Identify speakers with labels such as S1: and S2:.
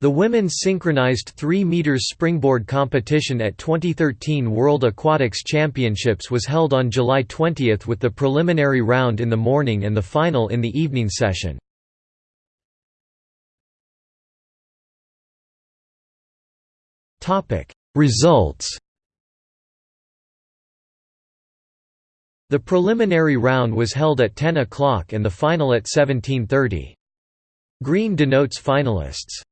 S1: The women's synchronized 3 meters springboard competition at 2013 World Aquatics Championships was held on July 20 with the preliminary round in the morning and the final in the evening session. Results The preliminary round was held at 10 o'clock and the final at 17.30. Green denotes finalists.